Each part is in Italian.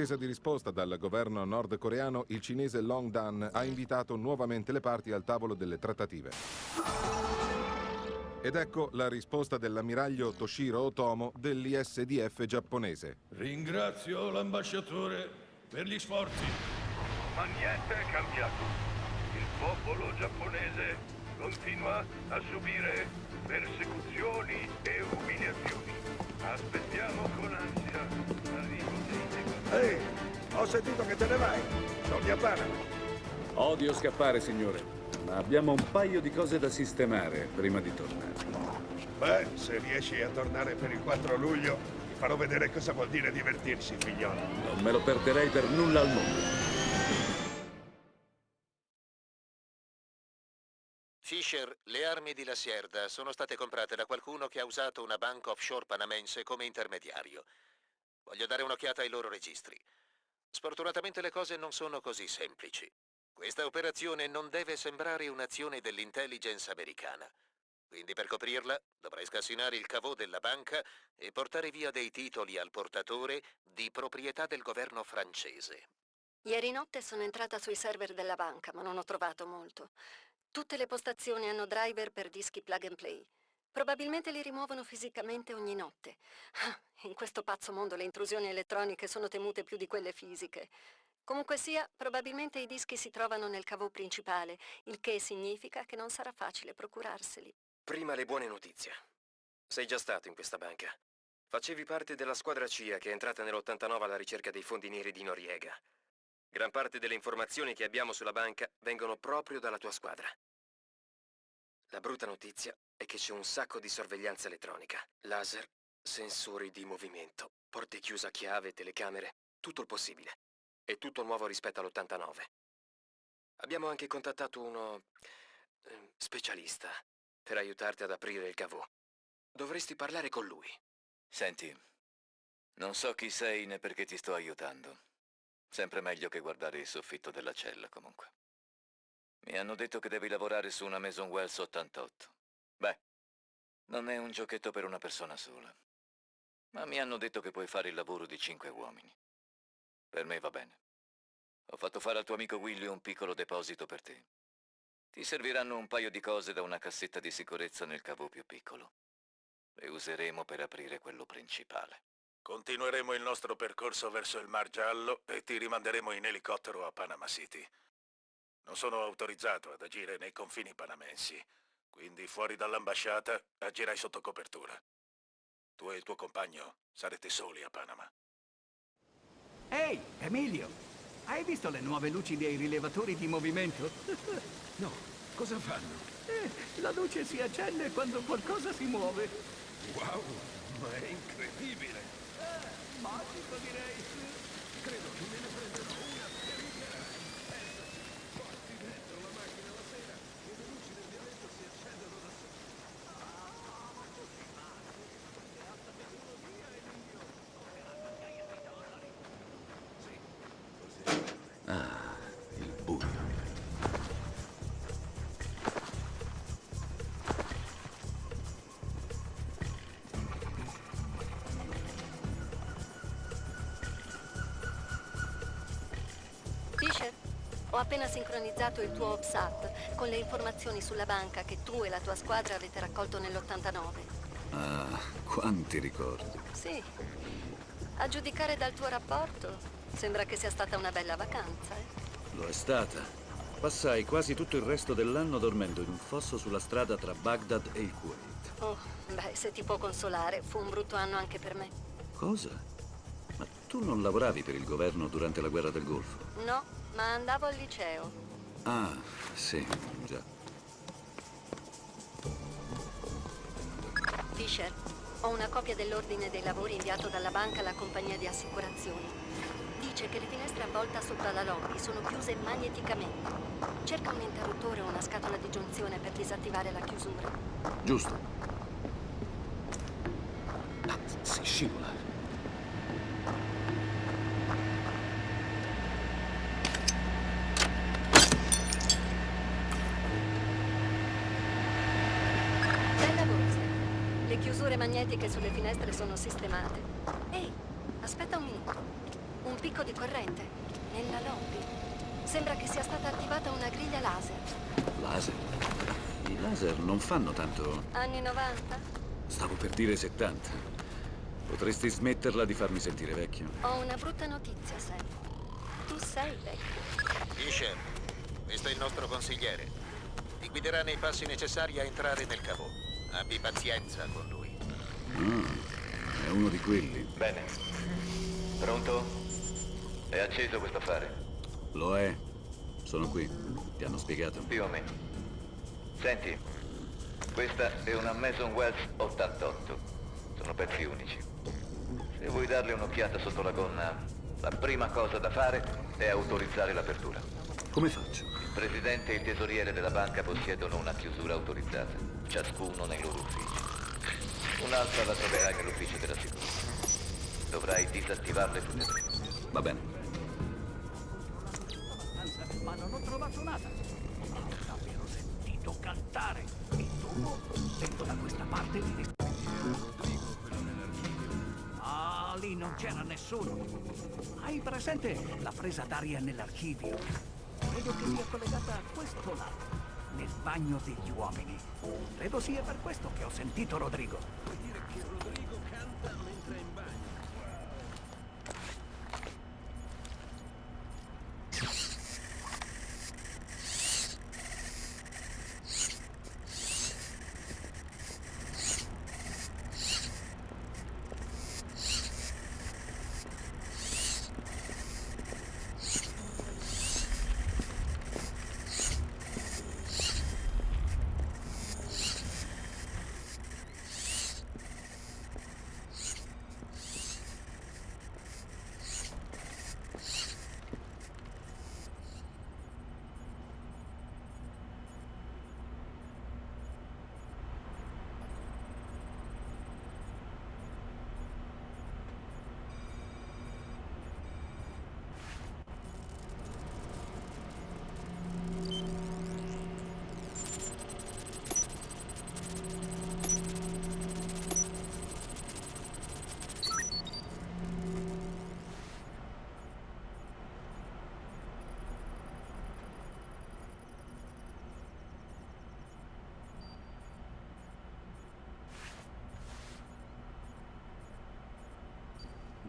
In attesa di risposta dal governo nordcoreano, il cinese Long Dan ha invitato nuovamente le parti al tavolo delle trattative. Ed ecco la risposta dell'ammiraglio Toshiro Otomo dell'ISDF giapponese. Ringrazio l'ambasciatore per gli sforzi. Ma niente è cambiato. Il popolo giapponese continua a subire sentito che te ne vai. Torni a Panama. Odio scappare, signore, ma abbiamo un paio di cose da sistemare prima di tornare. Beh, se riesci a tornare per il 4 luglio, ti farò vedere cosa vuol dire divertirsi, figliolo. Non me lo perderei per nulla al mondo. Fisher, le armi di La Sierda sono state comprate da qualcuno che ha usato una banca offshore panamense come intermediario. Voglio dare un'occhiata ai loro registri. Sfortunatamente le cose non sono così semplici. Questa operazione non deve sembrare un'azione dell'intelligence americana. Quindi per coprirla dovrai scassinare il cavò della banca e portare via dei titoli al portatore di proprietà del governo francese. Ieri notte sono entrata sui server della banca, ma non ho trovato molto. Tutte le postazioni hanno driver per dischi plug and play. Probabilmente li rimuovono fisicamente ogni notte. Ah, In questo pazzo mondo le intrusioni elettroniche sono temute più di quelle fisiche. Comunque sia, probabilmente i dischi si trovano nel cavo principale, il che significa che non sarà facile procurarseli. Prima le buone notizie. Sei già stato in questa banca. Facevi parte della squadra CIA che è entrata nell'89 alla ricerca dei fondi neri di Noriega. Gran parte delle informazioni che abbiamo sulla banca vengono proprio dalla tua squadra. La brutta notizia è che c'è un sacco di sorveglianza elettronica. Laser, sensori di movimento, porte chiuse a chiave, telecamere, tutto il possibile. E tutto nuovo rispetto all'89. Abbiamo anche contattato uno... eh, specialista per aiutarti ad aprire il cavò. Dovresti parlare con lui. Senti, non so chi sei né perché ti sto aiutando. Sempre meglio che guardare il soffitto della cella, comunque. Mi hanno detto che devi lavorare su una Mason Wells 88. Beh, non è un giochetto per una persona sola. Ma mi hanno detto che puoi fare il lavoro di cinque uomini. Per me va bene. Ho fatto fare al tuo amico Willy un piccolo deposito per te. Ti serviranno un paio di cose da una cassetta di sicurezza nel cavo più piccolo. Le useremo per aprire quello principale. Continueremo il nostro percorso verso il Mar Giallo e ti rimanderemo in elicottero a Panama City. Non sono autorizzato ad agire nei confini panamensi, quindi fuori dall'ambasciata agirai sotto copertura. Tu e il tuo compagno sarete soli a Panama. Ehi, Emilio! Hai visto le nuove luci dei rilevatori di movimento? No, cosa fanno? Eh, la luce si accende quando qualcosa si muove. Wow, ma è incredibile! Eh, magico direi. Appena sincronizzato il tuo OPSAT con le informazioni sulla banca che tu e la tua squadra avete raccolto nell'89. Ah, quanti ricordi. Sì. A giudicare dal tuo rapporto, sembra che sia stata una bella vacanza, eh? Lo è stata. Passai quasi tutto il resto dell'anno dormendo in un fosso sulla strada tra Baghdad e il Kuwait. Oh, beh, se ti può consolare, fu un brutto anno anche per me. Cosa? Tu non lavoravi per il governo durante la guerra del Golfo? No, ma andavo al liceo. Ah, sì, già. Fisher, ho una copia dell'ordine dei lavori inviato dalla banca alla compagnia di assicurazioni. Dice che le finestre a volta sopra la lobby sono chiuse magneticamente. Cerca un interruttore o una scatola di giunzione per disattivare la chiusura. Giusto. Ah, si scivola. Bella borsa. Le chiusure magnetiche sulle finestre sono sistemate. Ehi, aspetta un minuto. Un picco di corrente. Nella lobby. Sembra che sia stata attivata una griglia laser. Laser? I laser non fanno tanto... Anni 90? Stavo per dire 70. Potresti smetterla di farmi sentire vecchio? Ho una brutta notizia, Sam. Tu sei vecchio. Isher, questo è il nostro consigliere. Ti guiderà nei passi necessari a entrare nel cavò. Abbi pazienza con lui. Ah, è uno di quelli. Bene. Pronto? È acceso questo affare? Lo è. Sono qui. Ti hanno spiegato? Più o meno. Senti, questa è una Mason Wells 88. Sono pezzi unici. Se vuoi darle un'occhiata sotto la gonna, la prima cosa da fare è autorizzare l'apertura. Come faccio? Il presidente e il tesoriere della banca possiedono una chiusura autorizzata, ciascuno nei loro uffici. Un'altra la troverai nell'ufficio della sicurezza. Dovrai disattivarle tutte e tre. Va bene. Ma non ho trovato nada. L'avevo sentito cantare. Il tubo, vengo da questa parte di Ah, lì non c'era nessuno. Hai presente la presa d'aria nell'archivio? Credo che sia collegata a questo lato, nel bagno degli uomini. Credo sia per questo che ho sentito Rodrigo canta mentre è in bagno?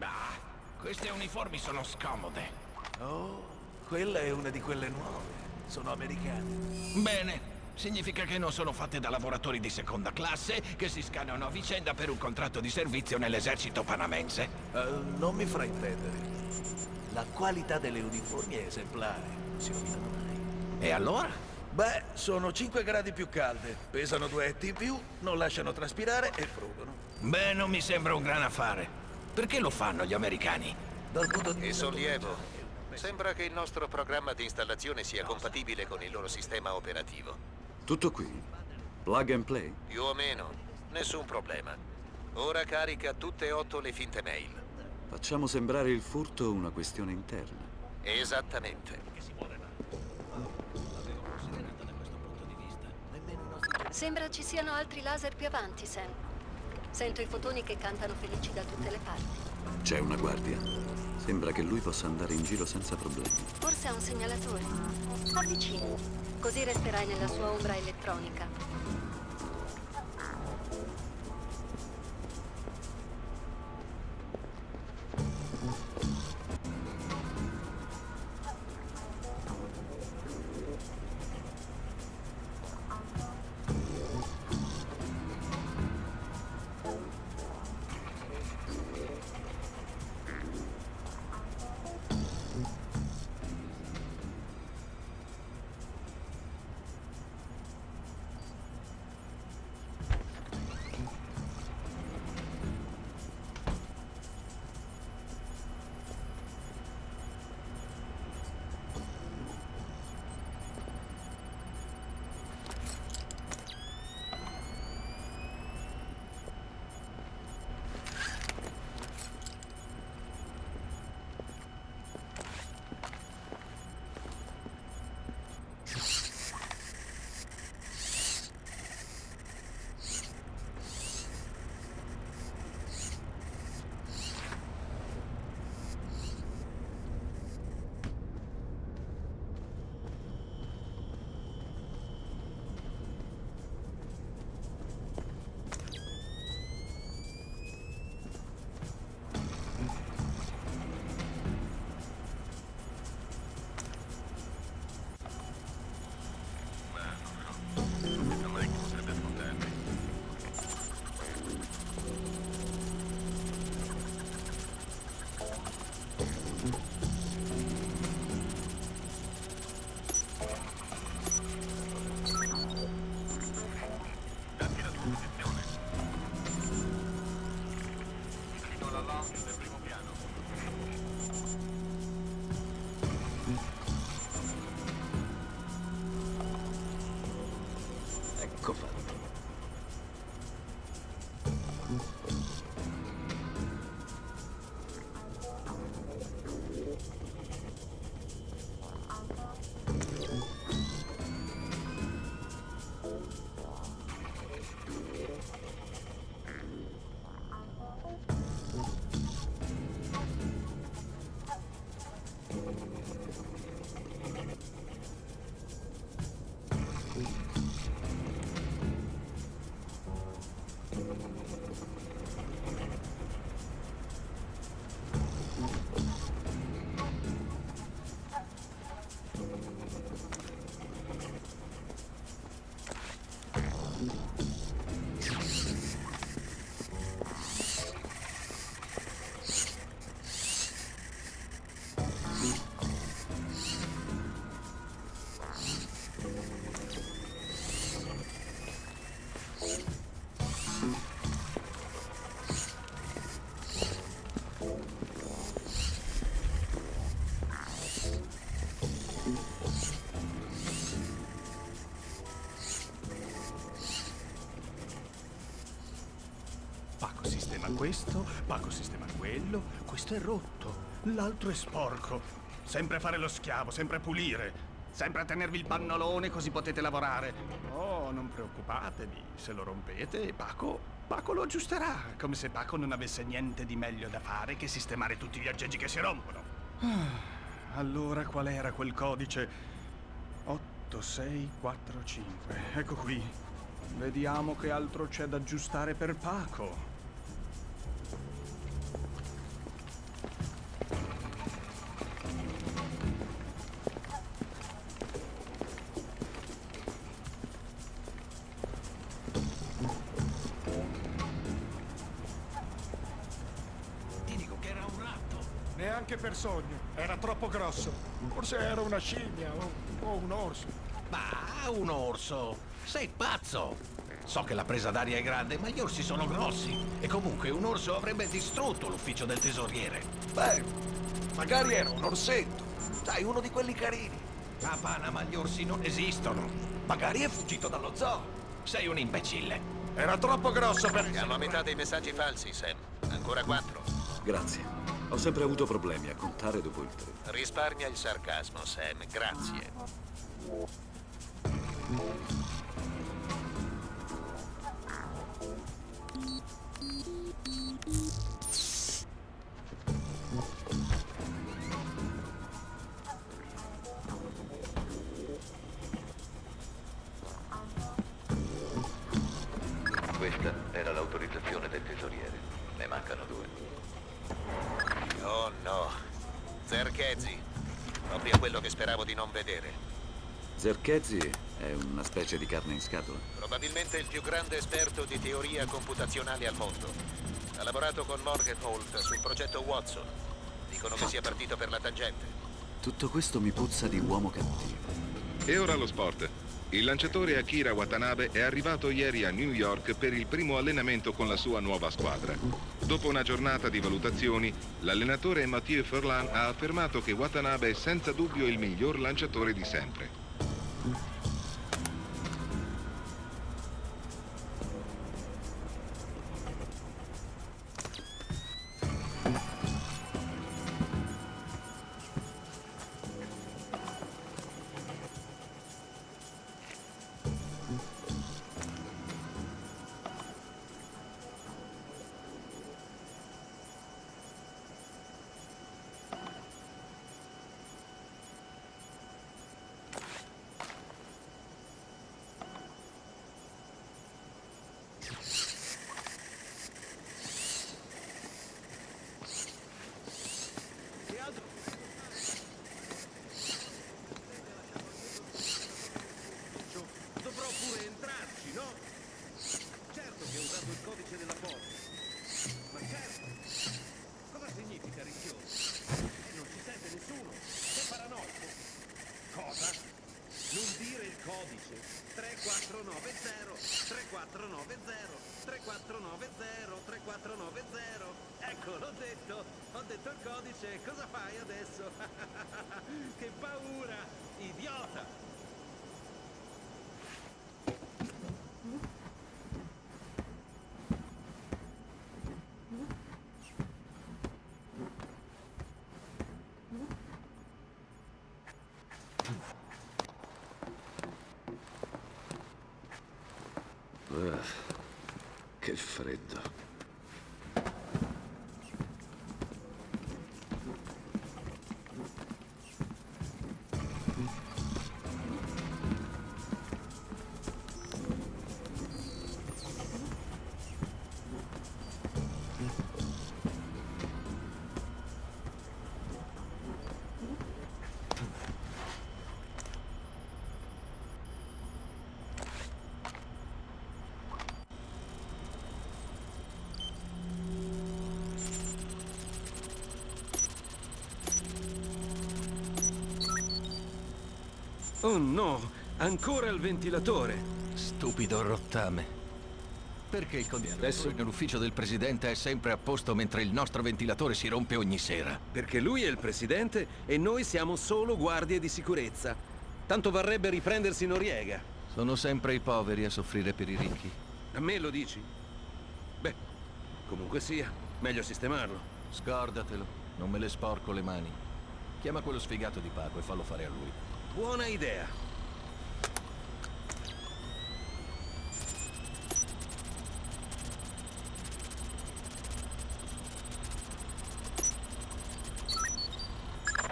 Bah, queste uniformi sono scomode. Oh, quella è una di quelle nuove. Sono americane. Bene, significa che non sono fatte da lavoratori di seconda classe che si scannano a vicenda per un contratto di servizio nell'esercito panamense. Uh, non mi fraintendere. La qualità delle uniformi è esemplare. Non si rovinano mai. E allora? Beh, sono 5 gradi più calde, pesano 2 etti in più, non lasciano traspirare e frugono. Beh, non mi sembra un gran affare. Perché lo fanno gli americani? Dal punto di E sollievo. Sembra che il nostro programma di installazione sia compatibile con il loro sistema operativo. Tutto qui? Plug and play? Più o meno. Nessun problema. Ora carica tutte e otto le finte mail. Facciamo sembrare il furto una questione interna. Esattamente. Sembra ci siano altri laser più avanti, Sam. Sento i fotoni che cantano felici da tutte le parti. C'è una guardia. Sembra che lui possa andare in giro senza problemi. Forse ha un segnalatore. Avvicini. Così resterai nella sua ombra elettronica. Questo, Paco sistema quello, questo è rotto, l'altro è sporco. Sempre fare lo schiavo, sempre pulire, sempre tenervi il pannolone così potete lavorare. Oh, non preoccupatevi, se lo rompete, Paco, Paco lo aggiusterà, come se Paco non avesse niente di meglio da fare che sistemare tutti gli aggeggi che si rompono. Ah, allora qual era quel codice? 8645, ecco qui. Vediamo che altro c'è da aggiustare per Paco. Sogno, era troppo grosso. Forse era una scimmia o, o un orso. Ma un orso! Sei pazzo! So che la presa d'aria è grande, ma gli orsi sono grossi. E comunque un orso avrebbe distrutto l'ufficio del tesoriere. Beh, magari era un orsetto. Sai, uno di quelli carini. A Panama gli orsi non esistono. Magari è fuggito dallo zoo. Sei un imbecille. Era troppo grosso per... Siamo a metà dei messaggi falsi, Sam. Ancora quattro. Grazie. Ho sempre avuto problemi a contare dopo il tre. Risparmia il sarcasmo, Sam. Grazie. Vedere. Zerchezzi è una specie di carne in scatola. Probabilmente il più grande esperto di teoria computazionale al mondo. Ha lavorato con Morgan Holt sul progetto Watson. Dicono che sia partito per la tangente. Tutto questo mi puzza di uomo cattivo. E ora lo sport. Il lanciatore Akira Watanabe è arrivato ieri a New York per il primo allenamento con la sua nuova squadra. Dopo una giornata di valutazioni, l'allenatore Mathieu Furlan ha affermato che Watanabe è senza dubbio il miglior lanciatore di sempre. 3490 3490 3490 3490 Ecco, l'ho detto. Ho detto il codice. Cosa fai adesso? che paura! Idiota! Che freddo. Oh no, ancora il ventilatore. Stupido rottame. Perché il condizionatore Adesso- nell'ufficio del presidente è sempre a posto mentre il nostro ventilatore si rompe ogni sera? Perché lui è il presidente e noi siamo solo guardie di sicurezza. Tanto varrebbe riprendersi Noriega. Sono sempre i poveri a soffrire per i ricchi. A me lo dici? Beh, comunque sia, meglio sistemarlo. Scordatelo, non me le sporco le mani. Chiama quello sfigato di Paco e fallo fare a lui. Buona idea.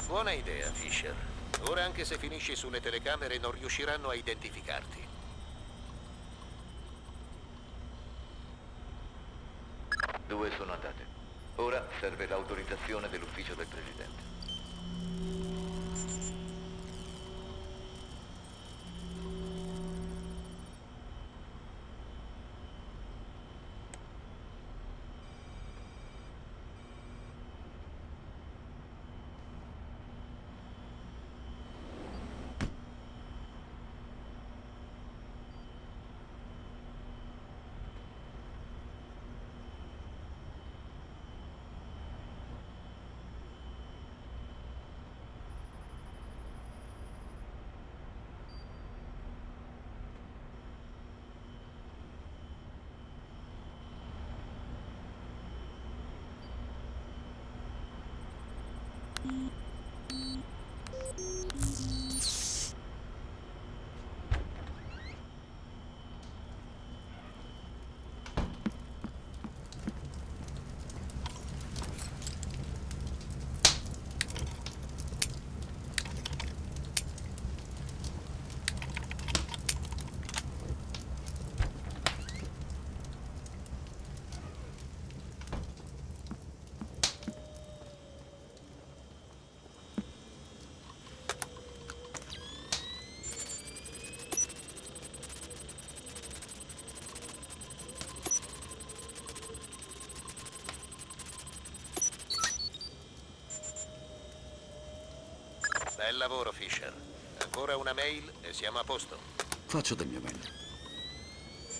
Buona idea, Fisher. Ora anche se finisci sulle telecamere non riusciranno a identificarti. Due sono andate. Ora serve l'autorizzazione dell'ufficio del presidente. Bel lavoro, Fisher. Ancora una mail e siamo a posto. Faccio del mio meglio.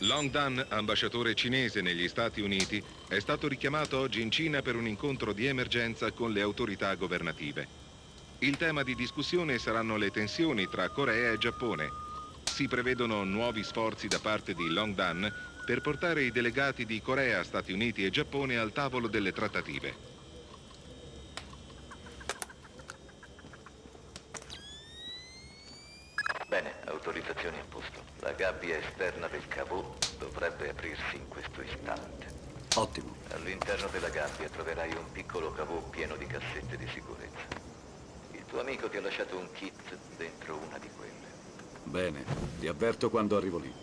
Long Dan, ambasciatore cinese negli Stati Uniti, è stato richiamato oggi in Cina per un incontro di emergenza con le autorità governative. Il tema di discussione saranno le tensioni tra Corea e Giappone. Si prevedono nuovi sforzi da parte di Long Dan per portare i delegati di Corea, Stati Uniti e Giappone al tavolo delle trattative. Bene, autorizzazioni a posto. Gabbia esterna del cavò dovrebbe aprirsi in questo istante. Ottimo. All'interno della gabbia troverai un piccolo cavò pieno di cassette di sicurezza. Il tuo amico ti ha lasciato un kit dentro una di quelle. Bene, ti avverto quando arrivo lì.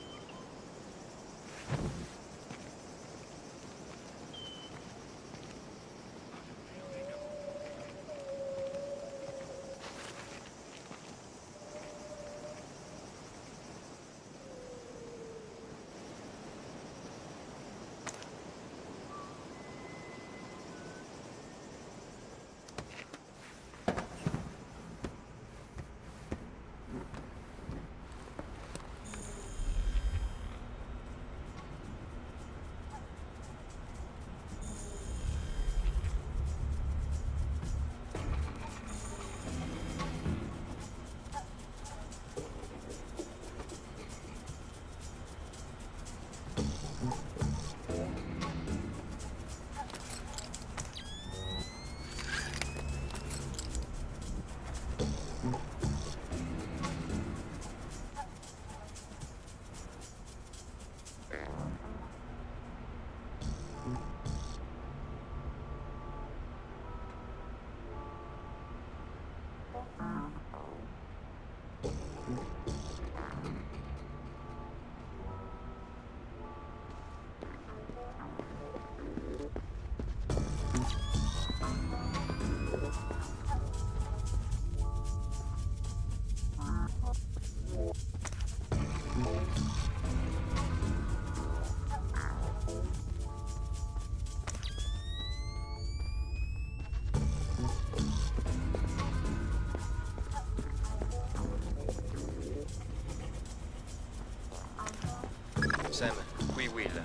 Qui Will.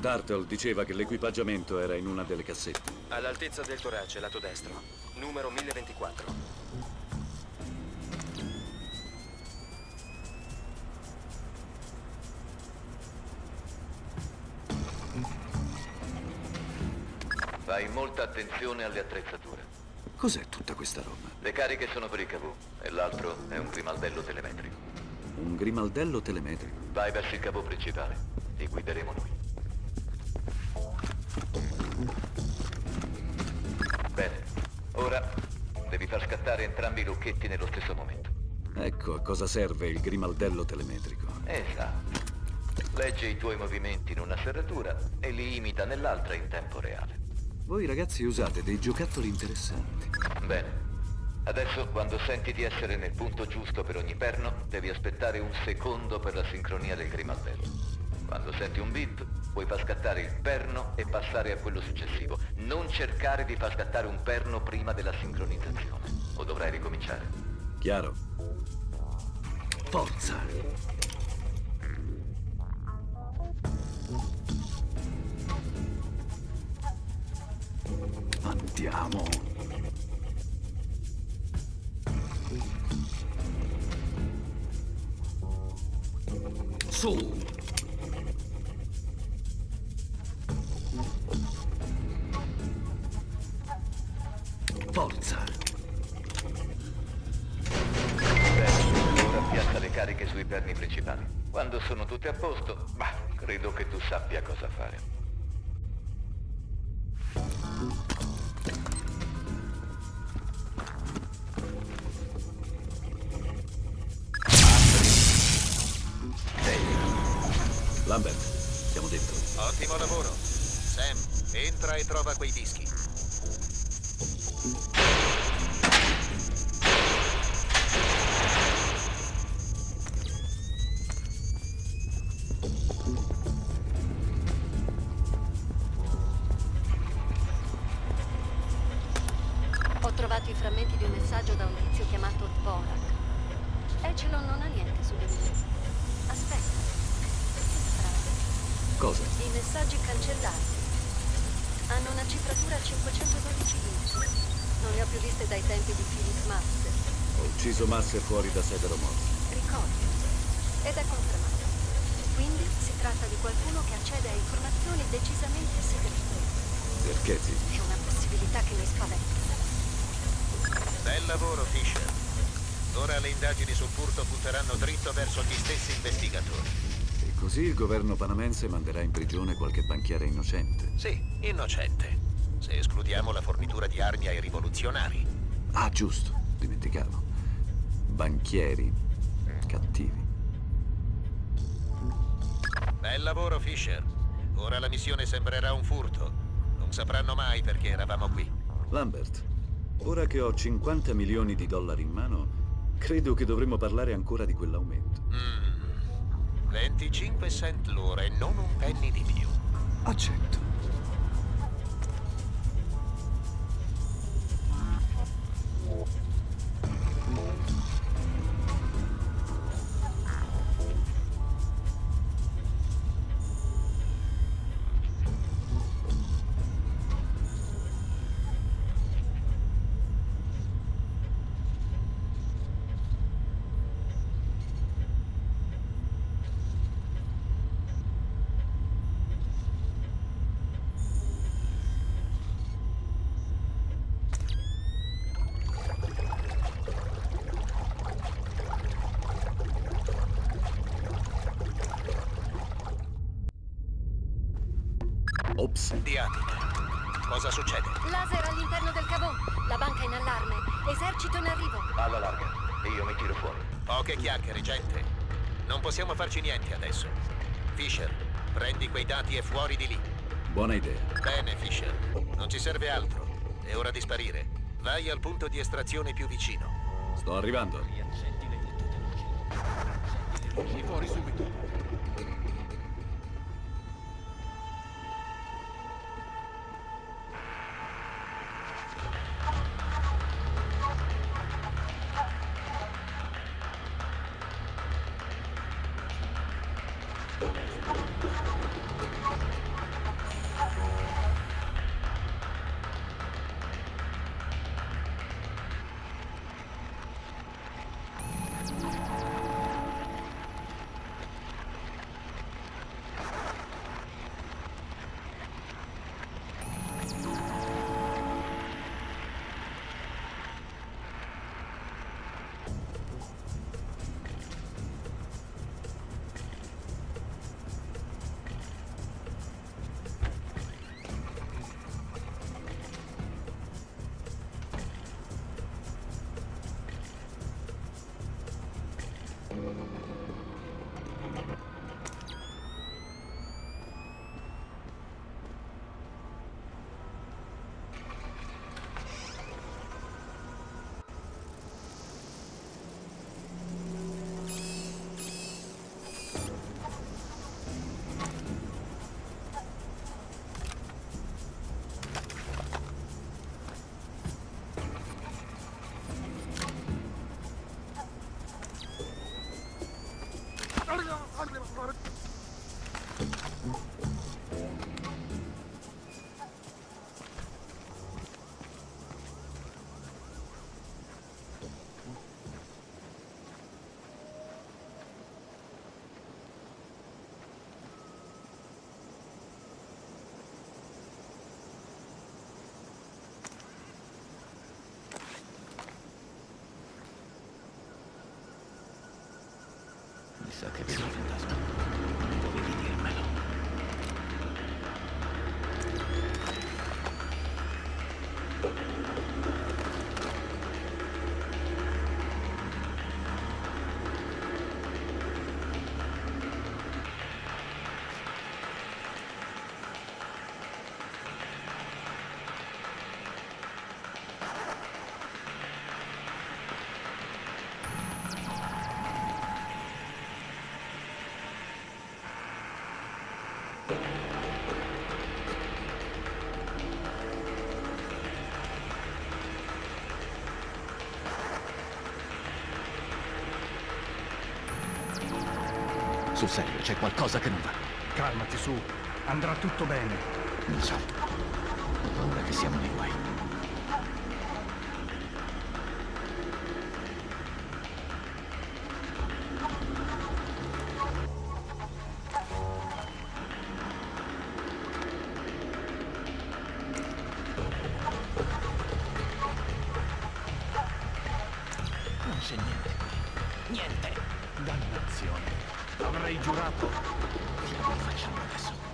Dartle diceva che l'equipaggiamento era in una delle cassette. All'altezza del torace, lato destro. Numero 1024. Fai molta attenzione alle attrezzature. Cos'è tutta questa roba? Le cariche sono per i cavù e l'altro è un grimaldello telemetrico. Un grimaldello telemetrico. Vai verso il cavo principale. Ti guideremo noi. Bene. Ora devi far scattare entrambi i lucchetti nello stesso momento. Ecco a cosa serve il grimaldello telemetrico. Esatto. Legge i tuoi movimenti in una serratura e li imita nell'altra in tempo reale. Voi ragazzi usate dei giocattoli interessanti. Bene. Adesso, quando senti di essere nel punto giusto per ogni perno, devi aspettare un secondo per la sincronia del grimaldello. Quando senti un beep, puoi far scattare il perno e passare a quello successivo. Non cercare di far scattare un perno prima della sincronizzazione. O dovrai ricominciare. Chiaro? Forza! Andiamo! Su! Forza! Bene, ora piazza le cariche sui perni principali. Quando sono tutte a posto, bah, credo che tu sappia cosa fare. Entra e trova quei dischi. Masse fuori da Severo Morsi. Ricordo. Ed è confermato. Quindi si tratta di qualcuno che accede a informazioni decisamente segrete. Perché ti? È una possibilità che mi spaventa. Bel lavoro, Fisher. Ora le indagini sul furto punteranno dritto verso gli stessi investigatori. E così il governo panamense manderà in prigione qualche banchiere innocente. Sì, innocente. Se escludiamo la fornitura di armi ai rivoluzionari. Ah, giusto, dimenticavo. Banchieri cattivi. Bel lavoro, Fisher. Ora la missione sembrerà un furto. Non sapranno mai perché eravamo qui. Lambert, ora che ho 50 milioni di dollari in mano, credo che dovremmo parlare ancora di quell'aumento. Mm. 25 cent l'ora e non un penny di più. Accetto. Ops. Diamine. Cosa succede? Laser all'interno del cavò. La banca in allarme. Esercito in arrivo. Alla larga. E io mi tiro fuori. Poche chiacchiere, gente. Non possiamo farci niente adesso. Fisher, prendi quei dati e fuori di lì. Buona idea. Bene, Fisher. Non ci serve altro. È ora di sparire. Vai al punto di estrazione più vicino. Sto arrivando. Sì, fuori subito. Sa che vedi il Sul serio, c'è qualcosa che non va. Calmati, su. Andrà tutto bene. Non so. Ho paura che siamo nei guai. Non c'è niente qui. Niente. Dannazione. Avrei giurato. Che facciamo adesso.